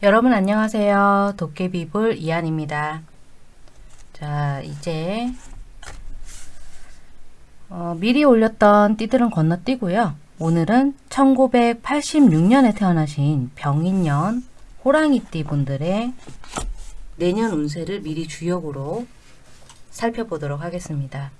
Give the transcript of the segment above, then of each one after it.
여러분 안녕하세요. 도깨비불 이한입니다. 자 이제 어, 미리 올렸던 띠들은 건너뛰고요. 오늘은 1986년에 태어나신 병인년 호랑이띠 분들의 내년 운세를 미리 주역으로 살펴보도록 하겠습니다.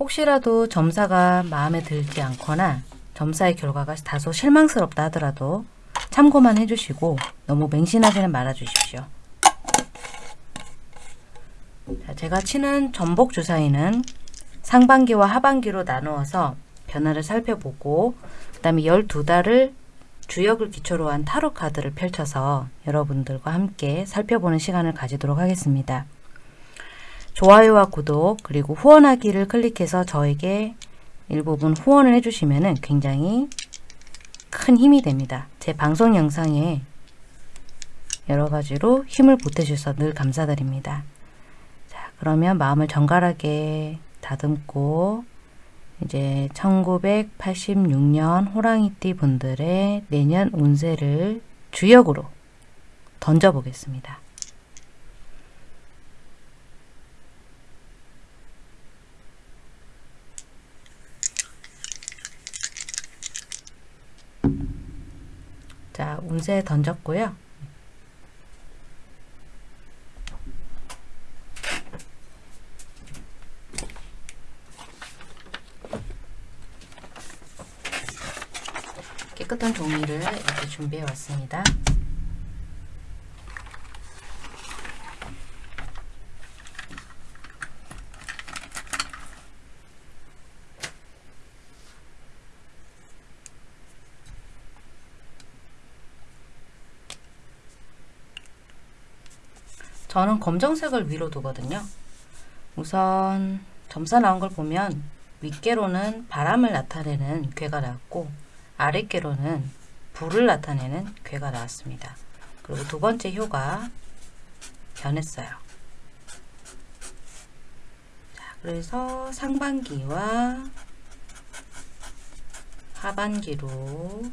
혹시라도 점사가 마음에 들지 않거나 점사의 결과가 다소 실망스럽다 하더라도 참고만 해주시고 너무 맹신하지는 말아주십시오. 자, 제가 치는 전복 주사위는 상반기와 하반기로 나누어서 변화를 살펴보고 그 다음에 12달을 주역을 기초로 한 타로 카드를 펼쳐서 여러분들과 함께 살펴보는 시간을 가지도록 하겠습니다. 좋아요와 구독 그리고 후원하기를 클릭해서 저에게 일부분 후원을 해주시면 굉장히 큰 힘이 됩니다. 제 방송 영상에 여러 가지로 힘을 보태주셔서 늘 감사드립니다. 자, 그러면 마음을 정갈하게 다듬고 이제 1986년 호랑이띠 분들의 내년 운세를 주역으로 던져보겠습니다. 자, 운세 던졌고요. 깨끗한 종이를 이렇게 준비해 왔습니다. 저는 검정색을 위로 두거든요. 우선 점사 나온 걸 보면 윗개로는 바람을 나타내는 괴가 나왔고 아랫개로는 불을 나타내는 괴가 나왔습니다. 그리고 두 번째 효가 변했어요. 자, 그래서 상반기와 하반기로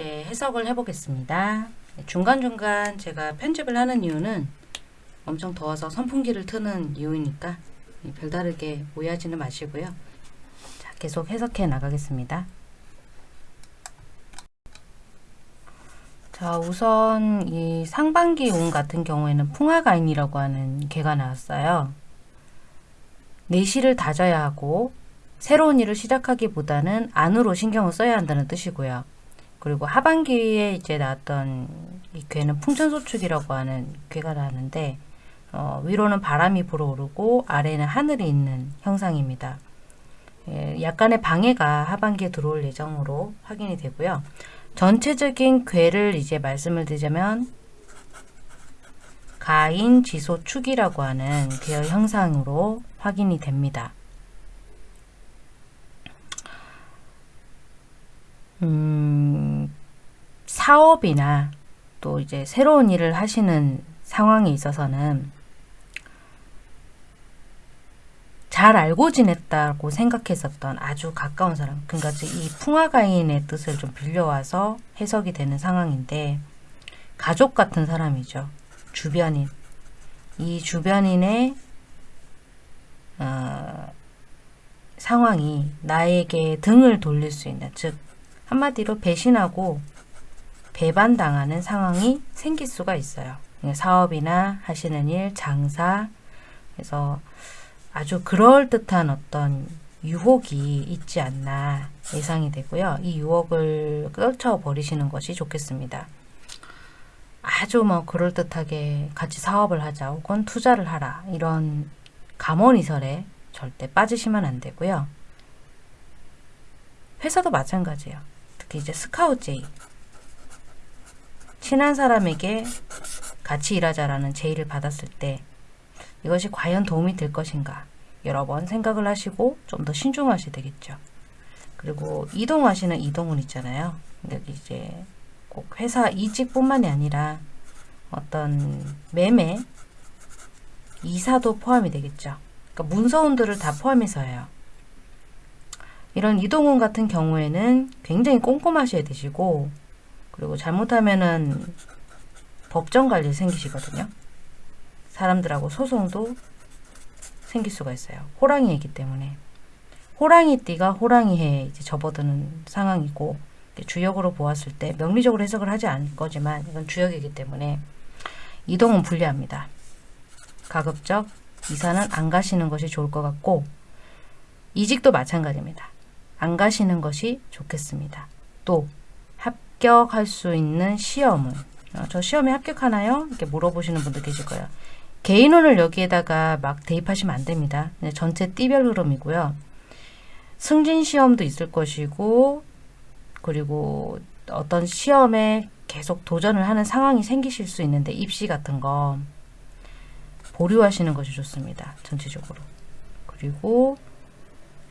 이제 해석을 해보겠습니다. 중간중간 제가 편집을 하는 이유는 엄청 더워서 선풍기를 트는 이유니까 별다르게 오해하지는 마시고요. 자, 계속 해석해 나가겠습니다. 자, 우선 이 상반기 운 같은 경우에는 풍화가인이라고 하는 개가 나왔어요. 내실을 다져야 하고 새로운 일을 시작하기보다는 안으로 신경을 써야 한다는 뜻이고요. 그리고 하반기에 이제 나왔던 이 괴는 풍천소축이라고 하는 괴가 나왔는데 어, 위로는 바람이 불어오르고 아래는 하늘이 있는 형상입니다. 예, 약간의 방해가 하반기에 들어올 예정으로 확인이 되고요. 전체적인 괴를 이제 말씀을 드리자면 가인, 지소, 축이라고 하는 괴의 형상으로 확인이 됩니다. 음, 사업이나 또 이제 새로운 일을 하시는 상황에 있어서는 잘 알고 지냈다고 생각했었던 아주 가까운 사람 그러니까 이 풍화가인의 뜻을 좀 빌려와서 해석이 되는 상황인데 가족 같은 사람이죠. 주변인 이 주변인의 어, 상황이 나에게 등을 돌릴 수 있는 즉 한마디로 배신하고 배반당하는 상황이 생길 수가 있어요. 사업이나 하시는 일, 장사 그래서 아주 그럴듯한 어떤 유혹이 있지 않나 예상이 되고요. 이 유혹을 끌쳐버리시는 것이 좋겠습니다. 아주 뭐 그럴듯하게 같이 사업을 하자 혹은 투자를 하라 이런 감언이설에 절대 빠지시면 안 되고요. 회사도 마찬가지예요. 특히 이제 스카우트 제의 친한 사람에게 같이 일하자라는 제의를 받았을 때 이것이 과연 도움이 될 것인가 여러 번 생각을 하시고 좀 더 신중하셔야 되겠죠. 그리고 이동하시는 이동은 있잖아요. 여기 이제 꼭 회사 이직뿐만이 아니라 어떤 매매, 이사도 포함이 되겠죠. 그러니까 문서운들을 다 포함해서예요. 이런 이동운 같은 경우에는 굉장히 꼼꼼하셔야 되시고 그리고 잘못하면은 법정 관리 생기시거든요. 사람들하고 소송도 생길 수가 있어요. 호랑이이기 때문에. 호랑이띠가 호랑이에 이제 접어드는 상황이고 주역으로 보았을 때 명리적으로 해석을 하지 않을 거지만 이건 주역이기 때문에 이동은 불리합니다. 가급적 이사는 안 가시는 것이 좋을 것 같고 이직도 마찬가지입니다. 안 가시는 것이 좋겠습니다. 또 합격할 수 있는 시험은 어, 저 시험에 합격하나요? 이렇게 물어보시는 분들 계실 거예요. 개인운을 여기에다가 막 대입하시면 안 됩니다. 전체 띠별 흐름이고요. 승진 시험도 있을 것이고 그리고 어떤 시험에 계속 도전을 하는 상황이 생기실 수 있는데 입시 같은 거 보류하시는 것이 좋습니다. 전체적으로. 그리고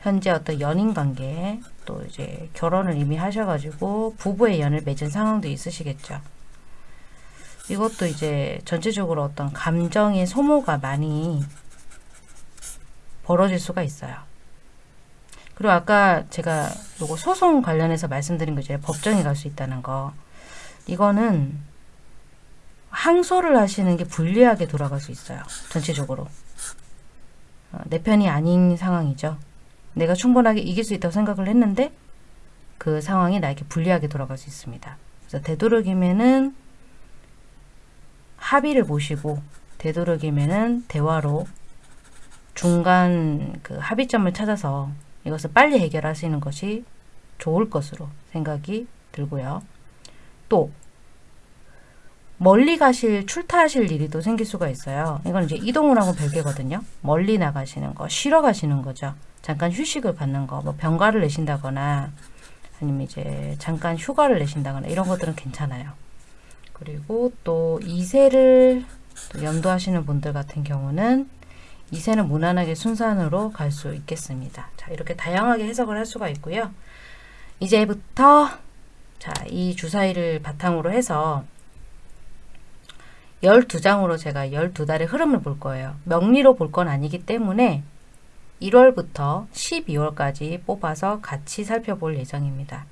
현재 어떤 연인 관계 또 이제 결혼을 이미 하셔가지고 부부의 연을 맺은 상황도 있으시겠죠. 이것도 이제 전체적으로 어떤 감정의 소모가 많이 벌어질 수가 있어요. 그리고 아까 제가 요거 소송 관련해서 말씀드린 거 이제 법정에 갈 수 있다는 거. 이거는 항소를 하시는 게 불리하게 돌아갈 수 있어요. 전체적으로. 어, 내 편이 아닌 상황이죠. 내가 충분하게 이길 수 있다고 생각을 했는데 그 상황이 나에게 불리하게 돌아갈 수 있습니다. 그래서 되도록이면은 합의를 보시고 되도록이면은 대화로 중간 그 합의점을 찾아서 이것을 빨리 해결하시는 것이 좋을 것으로 생각이 들고요. 또 멀리 가실 출타하실 일이 또 생길 수가 있어요. 이건 이제 이동을 하고 별개거든요. 멀리 나가시는 거, 쉬러 가시는 거죠. 잠깐 휴식을 받는 거, 뭐 병가를 내신다거나 아니면 이제 잠깐 휴가를 내신다거나 이런 것들은 괜찮아요. 그리고 또 이세를 연도하시는 분들 같은 경우는 이세는 무난하게 순산으로 갈 수 있겠습니다. 자, 이렇게 다양하게 해석을 할 수가 있고요. 이제부터 자, 이 주사위를 바탕으로 해서 12장으로 제가 12달의 흐름을 볼 거예요. 명리로 볼 건 아니기 때문에 1월부터 12월까지 뽑아서 같이 살펴볼 예정입니다.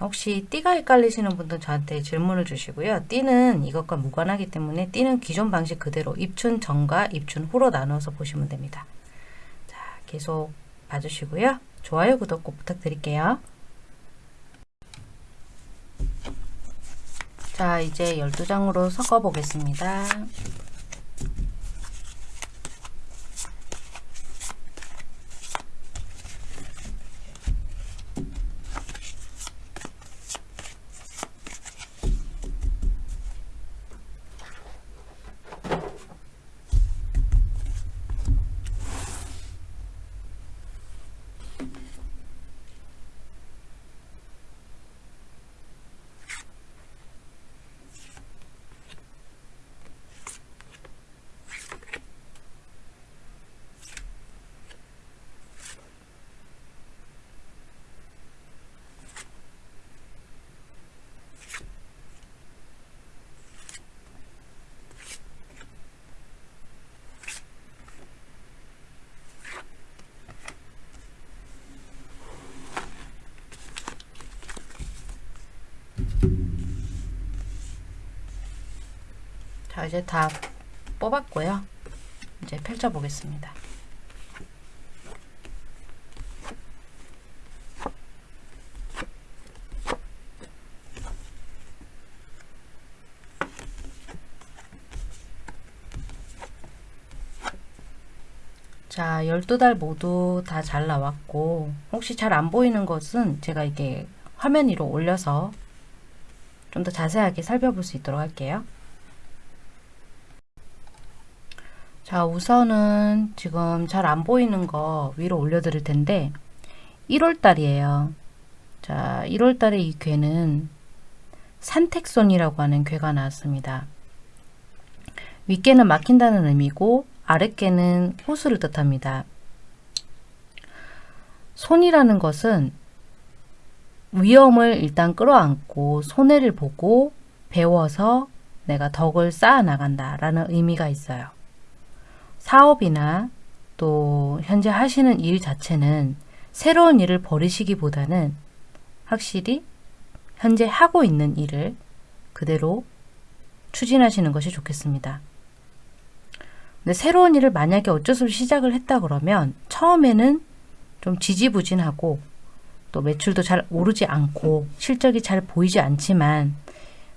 혹시 띠가 헷갈리시는 분들 저한테 질문을 주시고요. 띠는 이것과 무관하기 때문에 띠는 기존 방식 그대로 입춘 전과 입춘 후로 나누어서 보시면 됩니다. 자, 계속 봐주시고요. 좋아요, 구독 꼭 부탁드릴게요. 자, 이제 12장으로 섞어 보겠습니다. 자 이제 다 뽑았고요. 이제 펼쳐 보겠습니다. 자 12달 모두 다 잘 나왔고 혹시 잘 안 보이는 것은 제가 이게 화면 위로 올려서 좀 더 자세하게 살펴볼 수 있도록 할게요. 자 우선은 지금 잘 안 보이는 거 위로 올려 드릴 텐데 1월 달이에요. 자 1월 달에 이 괴는 산택손이라고 하는 괴가 나왔습니다. 윗괴는 막힌다는 의미고 아랫괴는 호수를 뜻합니다. 손이라는 것은 위험을 일단 끌어안고 손해를 보고 배워서 내가 덕을 쌓아 나간다 라는 의미가 있어요. 사업이나 또 현재 하시는 일 자체는 새로운 일을 버리시기보다는 확실히 현재 하고 있는 일을 그대로 추진하시는 것이 좋겠습니다. 근데 새로운 일을 만약에 어쩔 수 없이 시작을 했다 그러면 처음에는 좀 지지부진하고 또 매출도 잘 오르지 않고 실적이 잘 보이지 않지만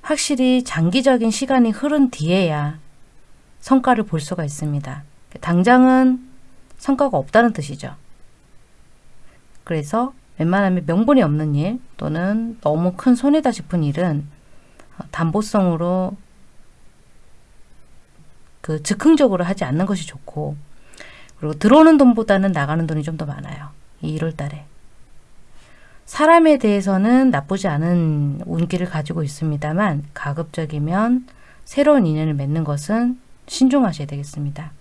확실히 장기적인 시간이 흐른 뒤에야 성과를 볼 수가 있습니다. 당장은 성과가 없다는 뜻이죠. 그래서 웬만하면 명분이 없는 일 또는 너무 큰 손해다 싶은 일은 담보성으로 그 즉흥적으로 하지 않는 것이 좋고 그리고 들어오는 돈보다는 나가는 돈이 좀 더 많아요. 이 1월 달에. 사람에 대해서는 나쁘지 않은 운기를 가지고 있습니다만 가급적이면 새로운 인연을 맺는 것은 신중하셔야 되겠습니다.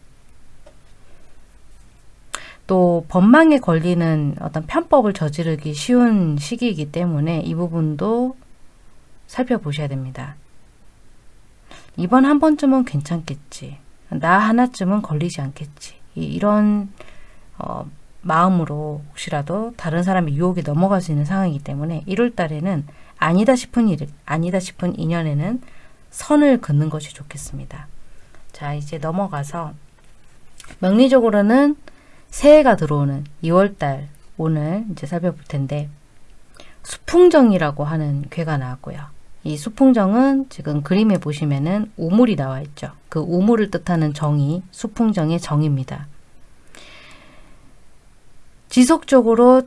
또 법망에 걸리는 어떤 편법을 저지르기 쉬운 시기이기 때문에 이 부분도 살펴보셔야 됩니다. 이번 한 번쯤은 괜찮겠지. 나 하나쯤은 걸리지 않겠지. 이런 어, 마음으로 혹시라도 다른 사람의 유혹에 넘어갈 수 있는 상황이기 때문에 1월 달에는 아니다 싶은 일, 아니다 싶은 인연에는 선을 긋는 것이 좋겠습니다. 자, 이제 넘어가서 명리적으로는 새해가 들어오는 2월 달 오늘 이제 살펴볼 텐데 수풍정이라고 하는 괴가 나왔고요. 이 수풍정은 지금 그림에 보시면은 우물이 나와 있죠. 그 우물을 뜻하는 정이 수풍정의 정입니다. 지속적으로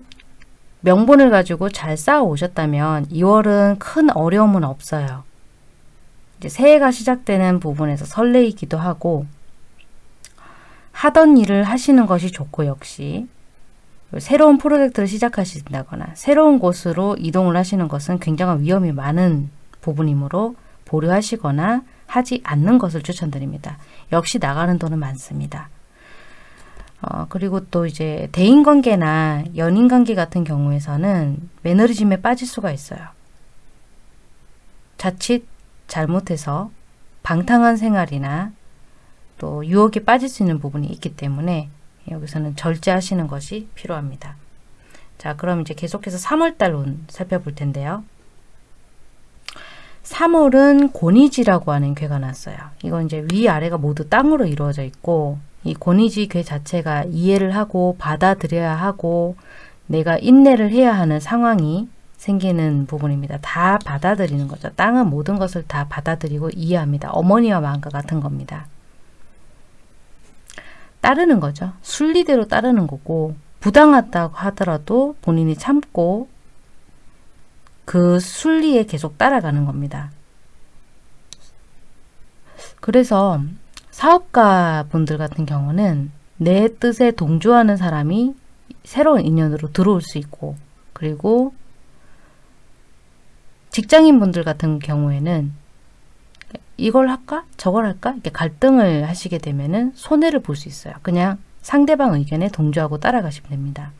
명분을 가지고 잘 쌓아 오셨다면 2월은 큰 어려움은 없어요. 이제 새해가 시작되는 부분에서 설레이기도 하고 하던 일을 하시는 것이 좋고 역시 새로운 프로젝트를 시작하신다거나 새로운 곳으로 이동을 하시는 것은 굉장한 위험이 많은 부분이므로 보류하시거나 하지 않는 것을 추천드립니다. 역시 나가는 돈은 많습니다. 어, 그리고 또 이제 대인관계나 연인관계 같은 경우에서는 매너리즘에 빠질 수가 있어요. 자칫 잘못해서 방탕한 생활이나 또 유혹에 빠질 수 있는 부분이 있기 때문에 여기서는 절제하시는 것이 필요합니다. 자 그럼 이제 계속해서 3월달 운 살펴볼 텐데요. 3월은 고니지라고 하는 괴가 났어요. 이건 이제 위아래가 모두 땅으로 이루어져 있고 이 고니지 괴 자체가 이해를 하고 받아들여야 하고 내가 인내를 해야 하는 상황이 생기는 부분입니다. 다 받아들이는 거죠. 땅은 모든 것을 다 받아들이고 이해합니다. 어머니와 마음과 같은 겁니다. 따르는 거죠. 순리대로 따르는 거고 부당하다고 하더라도 본인이 참고 그 순리에 계속 따라가는 겁니다. 그래서 사업가 분들 같은 경우는 내 뜻에 동조하는 사람이 새로운 인연으로 들어올 수 있고 그리고 직장인 분들 같은 경우에는 이걸 할까? 저걸 할까? 이렇게 갈등을 하시게 되면은 손해를 볼 수 있어요. 그냥 상대방 의견에 동조하고 따라가시면 됩니다.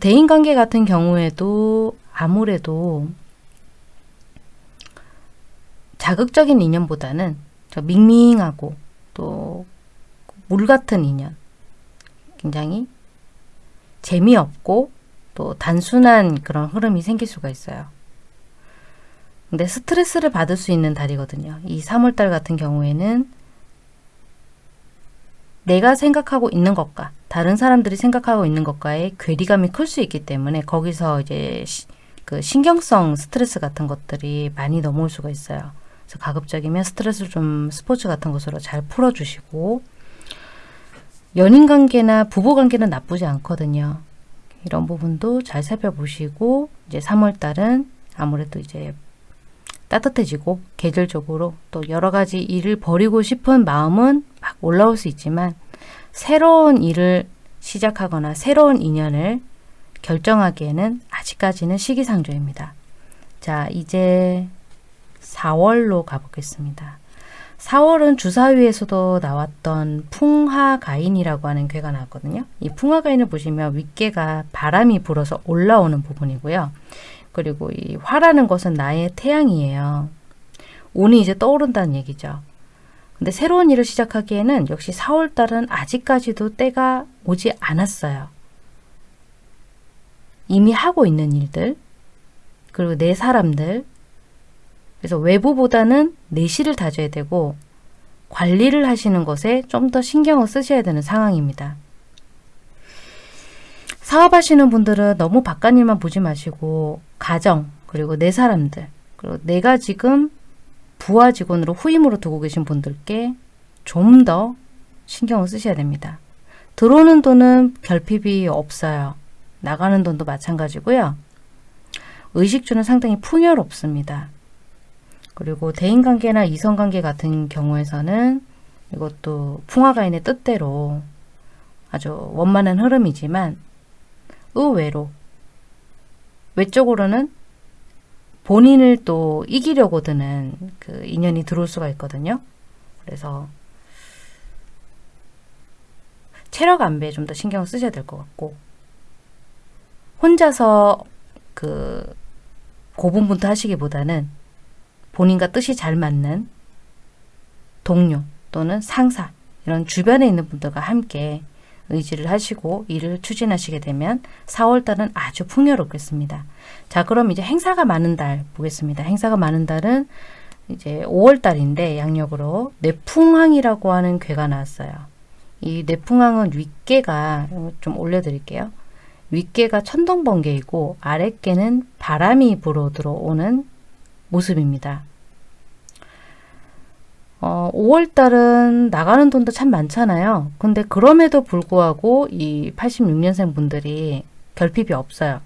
대인관계 같은 경우에도 아무래도 자극적인 인연보다는 밍밍하고 또 물 같은 인연 굉장히 재미없고 또 단순한 그런 흐름이 생길 수가 있어요. 근데 스트레스를 받을 수 있는 달이거든요. 이 3월달 같은 경우에는 내가 생각하고 있는 것과 다른 사람들이 생각하고 있는 것과의 괴리감이 클 수 있기 때문에 거기서 이제 시, 그 신경성 스트레스 같은 것들이 많이 넘어올 수가 있어요. 그래서 가급적이면 스트레스를 좀 스포츠 같은 것으로 잘 풀어주시고 연인 관계나 부부 관계는 나쁘지 않거든요. 이런 부분도 잘 살펴보시고 이제 3월 달은 아무래도 이제 따뜻해지고 계절적으로 또 여러 가지 일을 벌이고 싶은 마음은 막 올라올 수 있지만 새로운 일을 시작하거나 새로운 인연을 결정하기에는 아직까지는 시기상조입니다. 자, 이제 4월로 가보겠습니다. 4월은 주사위에서도 나왔던 풍하가인이라고 하는 괴가 나왔거든요. 이 풍하가인을 보시면 윗개가 바람이 불어서 올라오는 부분이고요. 그리고 이 화라는 것은 나의 태양이에요. 운이 이제 떠오른다는 얘기죠. 근데 새로운 일을 시작하기에는 역시 4월달은 아직까지도 때가 오지 않았어요. 이미 하고 있는 일들, 그리고 내 사람들, 그래서 외부보다는 내실을 다져야 되고 관리를 하시는 것에 좀 더 신경을 쓰셔야 되는 상황입니다. 사업하시는 분들은 너무 바깥 일만 보지 마시고 가정 그리고 내 사람들 그리고 내가 지금 부하 직원으로 후임으로 두고 계신 분들께 좀 더 신경을 쓰셔야 됩니다. 들어오는 돈은 결핍이 없어요. 나가는 돈도 마찬가지고요. 의식주는 상당히 풍요롭습니다. 그리고 대인관계나 이성관계 같은 경우에서는 이것도 풍화가인의 뜻대로 아주 원만한 흐름이지만 의외로 외적으로는 본인을 또 이기려고 드는 그 인연이 들어올 수가 있거든요. 그래서 체력 안배에 좀 더 신경을 쓰셔야 될 것 같고 혼자서 그 고분분투 하시기보다는 본인과 뜻이 잘 맞는 동료 또는 상사 이런 주변에 있는 분들과 함께 의지를 하시고 일을 추진하시게 되면 4월달은 아주 풍요롭겠습니다. 자 그럼 이제 행사가 많은 달 보겠습니다. 행사가 많은 달은 이제 5월달인데 양력으로 뇌풍항이라고 하는 괴가 나왔어요. 이 뇌풍항은 윗개가 좀 올려드릴게요. 윗개가 천둥번개이고 아랫개는 바람이 불어 들어오는 모습입니다. 어, 5월달은 나가는 돈도 참 많잖아요. 근데 그럼에도 불구하고 이 86년생 분들이 결핍이 없어요.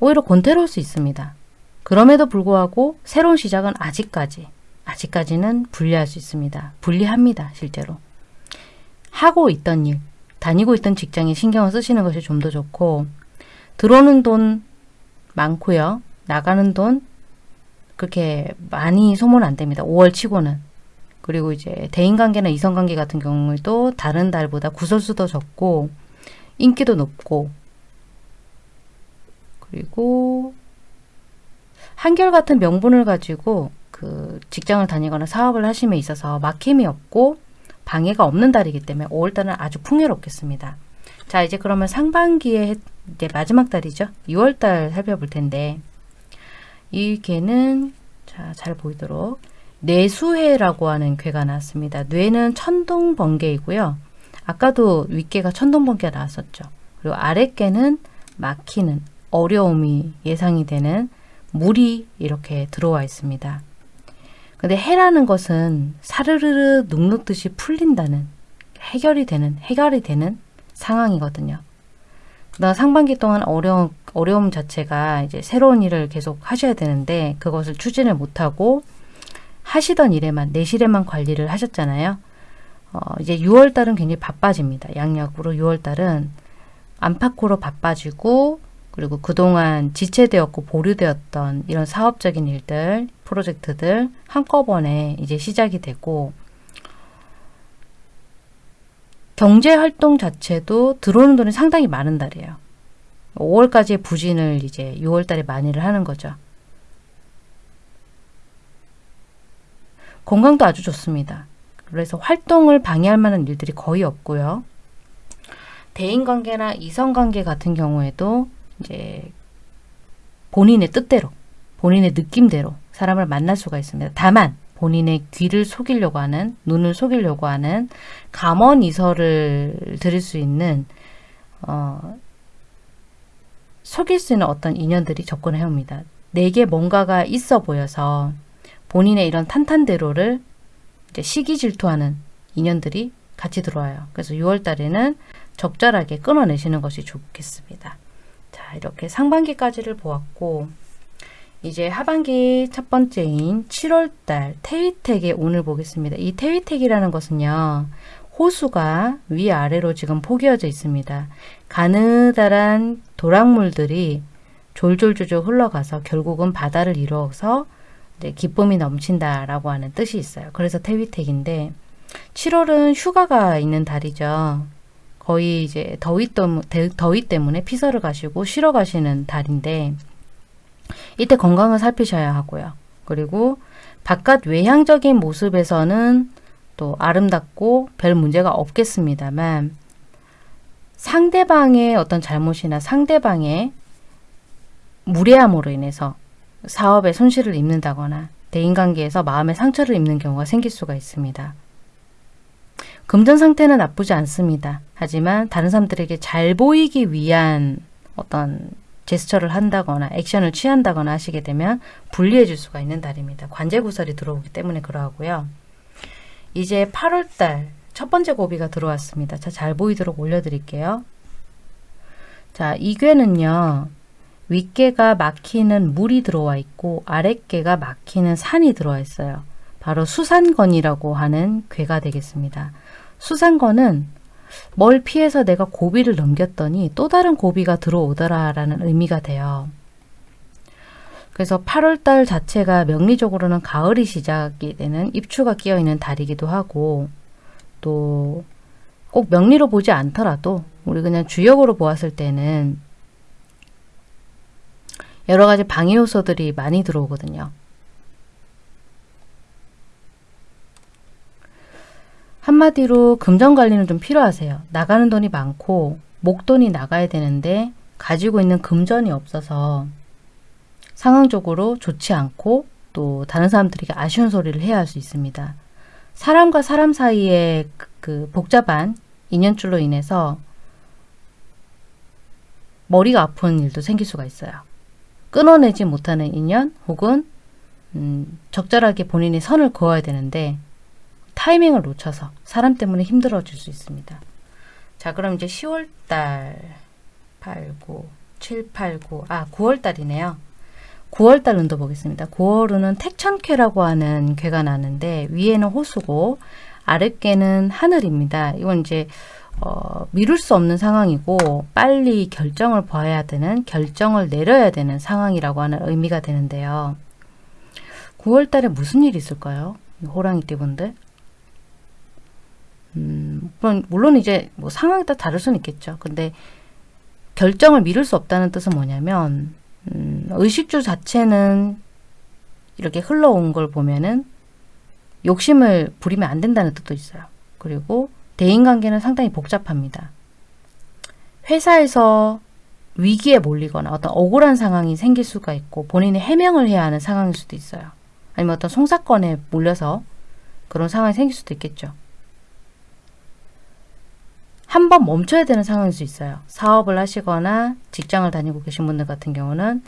오히려 권태로울 수 있습니다. 그럼에도 불구하고 새로운 시작은 아직까지, 아직까지는 분리할 수 있습니다. 분리합니다. 실제로. 하고 있던 일, 다니고 있던 직장에 신경을 쓰시는 것이 좀 더 좋고 들어오는 돈 많고요. 나가는 돈 그렇게 많이 소모는 안 됩니다. 5월 치고는. 그리고 이제 대인관계나 이성관계 같은 경우에도 다른 달보다 구설수도 적고 인기도 높고 그리고 한결같은 명분을 가지고 그 직장을 다니거나 사업을 하심에 있어서 막힘이 없고 방해가 없는 달이기 때문에 5월달은 아주 풍요롭겠습니다. 자 이제 그러면 상반기에 이제 마지막 달이죠. 6월달 살펴볼 텐데 이 개는 자, 잘 보이도록 뇌수해라고 하는 괴가 나왔습니다. 뇌는 천둥번개이고요. 아까도 윗개가 천둥번개가 나왔었죠. 그리고 아랫개는 막히는 어려움이 예상이 되는 물이 이렇게 들어와 있습니다. 근데 해라는 것은 사르르르 눅눅듯이 풀린다는 해결이 되는 해결이 되는 상황이거든요. 그다음 상반기 동안 어려움 어려움 자체가 이제 새로운 일을 계속 하셔야 되는데 그것을 추진을 못하고 하시던 일에만 내실에만 관리를 하셨잖아요. 어, 이제 6월 달은 굉장히 바빠집니다. 양력으로 6월 달은 안팎으로 바빠지고 그리고 그동안 지체되었고 보류되었던 이런 사업적인 일들, 프로젝트들 한꺼번에 이제 시작이 되고 경제활동 자체도 들어오는 돈이 상당히 많은 달이에요. 5월까지의 부진을 이제 6월달에 많이를 하는 거죠. 건강도 아주 좋습니다. 그래서 활동을 방해할 만한 일들이 거의 없고요. 대인관계나 이성관계 같은 경우에도 이제 본인의 뜻대로, 본인의 느낌대로 사람을 만날 수가 있습니다. 다만 본인의 귀를 속이려고 하는, 눈을 속이려고 하는 감언 이설을 드릴 수 있는 어, 속일 수 있는 어떤 인연들이 접근해 옵니다. 내게 뭔가가 있어 보여서 본인의 이런 탄탄대로를 이제 시기 질투하는 인연들이 같이 들어와요. 그래서 6월 달에는 적절하게 끊어내시는 것이 좋겠습니다. 자, 이렇게 상반기까지를 보았고 이제 하반기 첫 번째인 7월달 태위택의 오늘 보겠습니다. 이 태위택이라는 것은요. 호수가 위아래로 지금 포개어져 있습니다. 가느다란 도랑물들이 졸졸졸졸 흘러가서 결국은 바다를 이루어서 기쁨이 넘친다라고 하는 뜻이 있어요. 그래서 태위택인데 7월은 휴가가 있는 달이죠. 거의 이제 더위, 더위 때문에 피서를 가시고 쉬러 가시는 달인데 이때 건강을 살피셔야 하고요. 그리고 바깥 외향적인 모습에서는 또 아름답고 별 문제가 없겠습니다만 상대방의 어떤 잘못이나 상대방의 무례함으로 인해서 사업에 손실을 입는다거나 대인관계에서 마음의 상처를 입는 경우가 생길 수가 있습니다. 금전 상태는 나쁘지 않습니다. 하지만 다른 사람들에게 잘 보이기 위한 어떤 제스처를 한다거나 액션을 취한다거나 하시게 되면 불리해질 수가 있는 달입니다. 관제 구설이 들어오기 때문에 그러하고요. 이제 8월달 첫 번째 고비가 들어왔습니다. 자, 잘 보이도록 올려드릴게요. 자, 이 괴는요. 윗개가 막히는 물이 들어와 있고 아랫개가 막히는 산이 들어와 있어요. 바로 수산건이라고 하는 괴가 되겠습니다. 수산건은 뭘 피해서 내가 고비를 넘겼더니 또 다른 고비가 들어오더라라는 의미가 돼요. 그래서 8월달 자체가 명리적으로는 가을이 시작이 되는 입추가 끼어있는 달이기도 하고 또 꼭 명리로 보지 않더라도 우리 그냥 주역으로 보았을 때는 여러 가지 방해 요소들이 많이 들어오거든요. 한마디로 금전 관리는 좀 필요하세요. 나가는 돈이 많고 목돈이 나가야 되는데 가지고 있는 금전이 없어서 상황적으로 좋지 않고 또 다른 사람들에게 아쉬운 소리를 해야 할 수 있습니다. 사람과 사람 사이의 그, 그 복잡한 인연줄로 인해서 머리가 아픈 일도 생길 수가 있어요. 끊어내지 못하는 인연 혹은 음, 적절하게 본인이 선을 그어야 되는데 타이밍을 놓쳐서 사람 때문에 힘들어질 수 있습니다. 자 그럼 이제 10월달 8, 9, 7, 8, 9, 아 9월달이네요. 9월달 운도 보겠습니다. 9월은 택천쾌라고 하는 괴가 나는데 위에는 호수고 아랫괴는 하늘입니다. 이건 이제 어, 미룰 수 없는 상황이고 빨리 결정을 봐야 되는 결정을 내려야 되는 상황이라고 하는 의미가 되는데요. 9월 달에 무슨 일이 있을까요? 호랑이 띠분들. 음, 물론, 이제 뭐 상황에 따라 다를 수는 있겠죠. 근데 결정을 미룰 수 없다는 뜻은 뭐냐면 음, 의식주 자체는 이렇게 흘러온 걸 보면은 욕심을 부리면 안 된다는 뜻도 있어요. 그리고 대인관계는 상당히 복잡합니다. 회사에서 위기에 몰리거나 어떤 억울한 상황이 생길 수가 있고 본인이 해명을 해야 하는 상황일 수도 있어요. 아니면 어떤 송사건에 몰려서 그런 상황이 생길 수도 있겠죠. 한 번 멈춰야 되는 상황일 수 있어요. 사업을 하시거나 직장을 다니고 계신 분들 같은 경우는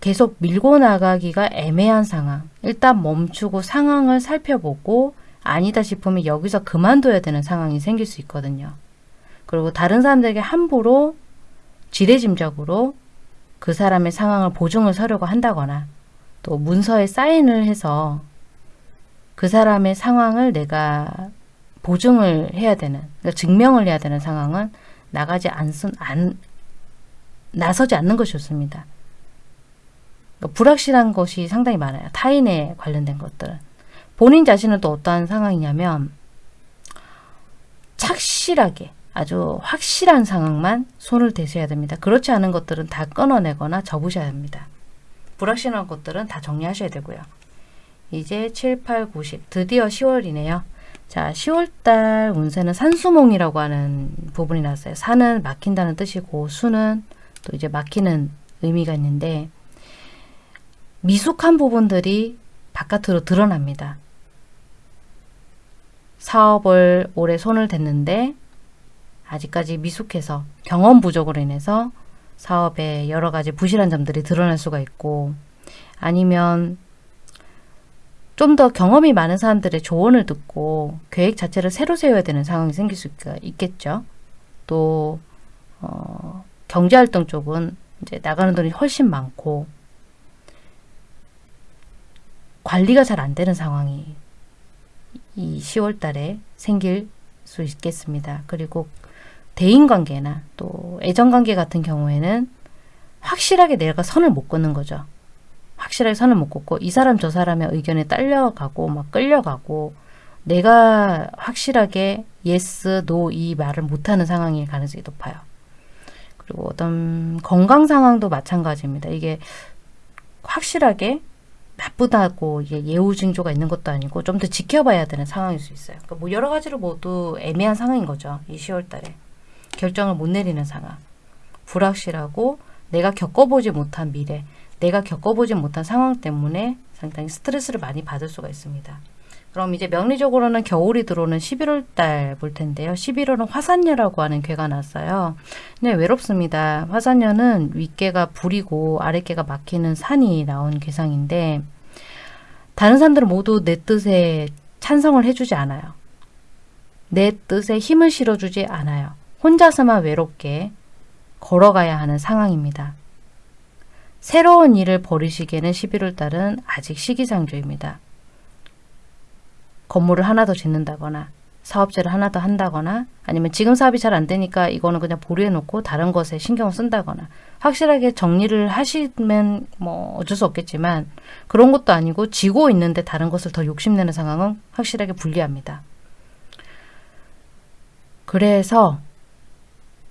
계속 밀고 나가기가 애매한 상황. 일단 멈추고 상황을 살펴보고 아니다 싶으면 여기서 그만둬야 되는 상황이 생길 수 있거든요. 그리고 다른 사람들에게 함부로 지레짐작으로 그 사람의 상황을 보증을 서려고 한다거나 또 문서에 사인을 해서 그 사람의 상황을 내가 보증을 해야 되는, 그러니까 증명을 해야 되는 상황은 나가지 않선, 안, 나서지 않는 것이 좋습니다. 그러니까 불확실한 것이 상당히 많아요. 타인에 관련된 것들은. 본인 자신은 또 어떠한 상황이냐면 착실하게 아주 확실한 상황만 손을 대셔야 됩니다. 그렇지 않은 것들은 다 끊어내거나 접으셔야 합니다. 불확실한 것들은 다 정리하셔야 되고요. 이제 7, 8, 9, 10 드디어 10월이네요. 자 10월달 운세는 산수몽이라고 하는 부분이 났어요. 산은 막힌다는 뜻이고 수는 또 이제 막히는 의미가 있는데 미숙한 부분들이 바깥으로 드러납니다. 사업을 오래 손을 댔는데 아직까지 미숙해서 경험 부족으로 인해서 사업에 여러 가지 부실한 점들이 드러날 수가 있고 아니면 좀 더 경험이 많은 사람들의 조언을 듣고 계획 자체를 새로 세워야 되는 상황이 생길 수 있겠죠. 또 어, 경제활동 쪽은 이제 나가는 돈이 훨씬 많고 관리가 잘 안 되는 상황이 이 10월 달에 생길 수 있겠습니다. 그리고 대인관계나 또 애정관계 같은 경우에는 확실하게 내가 선을 못 긋는 거죠. 확실하게 선을 못 긋고 이 사람 저 사람의 의견에 딸려가고 막 끌려가고 내가 확실하게 yes, no 이 말을 못하는 상황일 가능성이 높아요. 그리고 어떤 건강 상황도 마찬가지입니다. 이게 확실하게 나쁘다고 예후 징조가 있는 것도 아니고 좀 더 지켜봐야 되는 상황일 수 있어요. 그러니까 뭐 여러 가지로 모두 애매한 상황인 거죠. 이 10월 달에. 결정을 못 내리는 상황. 불확실하고 내가 겪어보지 못한 미래, 내가 겪어보지 못한 상황 때문에 상당히 스트레스를 많이 받을 수가 있습니다. 그럼 이제 명리적으로는 겨울이 들어오는 11월 달 볼 텐데요. 11월은 화산녀라고 하는 괴가 났어요. 네, 외롭습니다. 화산녀는 윗개가 불이고 아랫개가 막히는 산이 나온 괴상인데 다른 산들은 모두 내 뜻에 찬성을 해주지 않아요. 내 뜻에 힘을 실어주지 않아요. 혼자서만 외롭게 걸어가야 하는 상황입니다. 새로운 일을 벌이시기에는 11월 달은 아직 시기상조입니다. 건물을 하나 더 짓는다거나 사업체를 하나 더 한다거나 아니면 지금 사업이 잘 안 되니까 이거는 그냥 보류해 놓고 다른 것에 신경을 쓴다거나 확실하게 정리를 하시면 뭐 어쩔 수 없겠지만 그런 것도 아니고 지고 있는데 다른 것을 더 욕심내는 상황은 확실하게 불리합니다. 그래서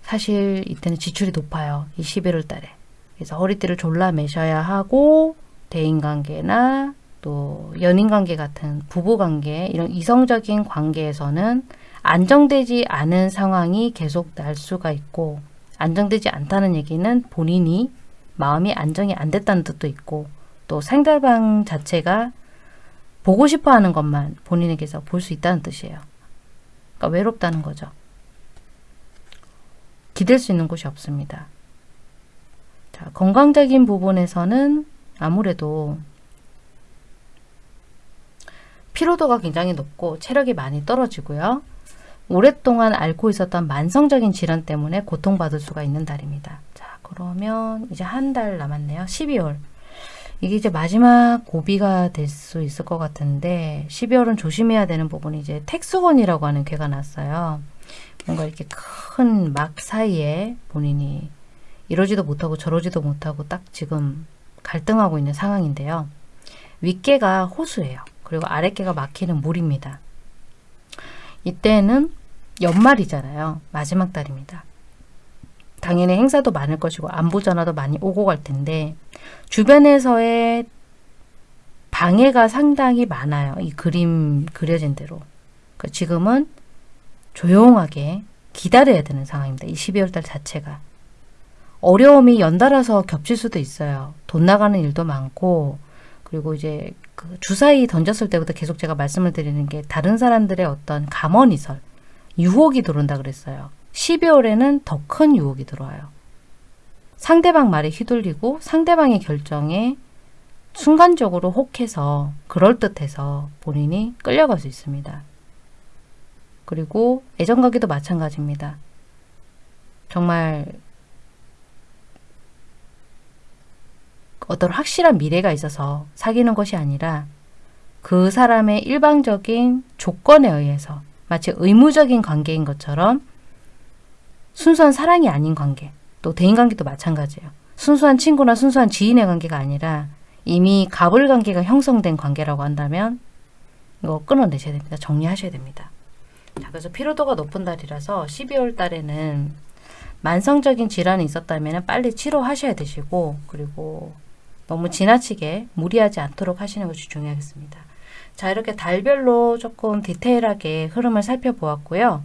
사실 이때는 지출이 높아요. 이 11월 달에. 그래서 허리띠를 졸라 매셔야 하고 대인관계나 또 연인관계 같은 부부관계 이런 이성적인 관계에서는 안정되지 않은 상황이 계속 날 수가 있고 안정되지 않다는 얘기는 본인이 마음이 안정이 안 됐다는 뜻도 있고 또 상대방 자체가 보고 싶어 하는 것만 본인에게서 볼 수 있다는 뜻이에요. 그러니까 외롭다는 거죠. 기댈 수 있는 곳이 없습니다. 자, 건강적인 부분에서는 아무래도 피로도가 굉장히 높고 체력이 많이 떨어지고요. 오랫동안 앓고 있었던 만성적인 질환 때문에 고통받을 수가 있는 달입니다. 자, 그러면 이제 한 달 남았네요. 12월. 이게 이제 마지막 고비가 될 수 있을 것 같은데 12월은 조심해야 되는 부분이 이제 택수건이라고 하는 괴가 났어요. 뭔가 이렇게 큰 막 사이에 본인이 이러지도 못하고 저러지도 못하고 딱 지금 갈등하고 있는 상황인데요. 윗개가 호수예요. 그리고 아랫개가 막히는 물입니다. 이때는 연말이잖아요. 마지막 달입니다. 당연히 행사도 많을 것이고 안부 전화도 많이 오고 갈 텐데 주변에서의 방해가 상당히 많아요. 이 그림 그려진 대로. 그러니까 지금은 조용하게 기다려야 되는 상황입니다. 이 12월 달 자체가. 어려움이 연달아서 겹칠 수도 있어요. 돈 나가는 일도 많고 그리고 이제 그 주사위 던졌을 때부터 계속 제가 말씀을 드리는 게 다른 사람들의 어떤 감언이설, 유혹이 들어온다 그랬어요. 12월에는 더 큰 유혹이 들어와요. 상대방 말에 휘둘리고 상대방의 결정에 순간적으로 혹해서 그럴듯해서 본인이 끌려갈 수 있습니다. 그리고 애정가기도 마찬가지입니다. 정말 어떤 확실한 미래가 있어서 사귀는 것이 아니라 그 사람의 일방적인 조건에 의해서 마치 의무적인 관계인 것처럼 순수한 사랑이 아닌 관계, 또 대인관계도 마찬가지예요. 순수한 친구나 순수한 지인의 관계가 아니라 이미 갑을 관계가 형성된 관계라고 한다면 이거 끊어내셔야 됩니다. 정리하셔야 됩니다. 자, 그래서 피로도가 높은 달이라서 12월 달에는 만성적인 질환이 있었다면 빨리 치료하셔야 되시고 그리고 너무 지나치게 무리하지 않도록 하시는 것이 중요하겠습니다. 자 이렇게 달별로 조금 디테일하게 흐름을 살펴보았고요.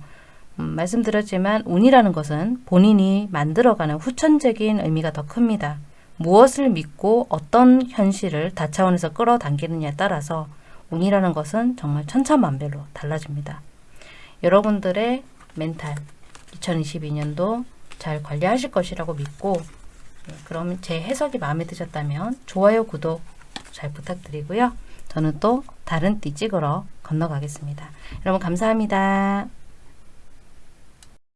음, 말씀드렸지만 운이라는 것은 본인이 만들어가는 후천적인 의미가 더 큽니다. 무엇을 믿고 어떤 현실을 다차원에서 끌어당기느냐에 따라서 운이라는 것은 정말 천차만별로 달라집니다. 여러분들의 멘탈 2022년도 잘 관리하실 것이라고 믿고 네, 그럼 제 해석이 마음에 드셨다면 좋아요, 구독 잘 부탁드리고요. 저는 또 다른 띠 찍으러 건너가겠습니다. 여러분 감사합니다.